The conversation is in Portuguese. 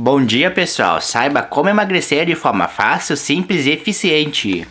Bom dia pessoal, saiba como emagrecer de forma fácil, simples e eficiente.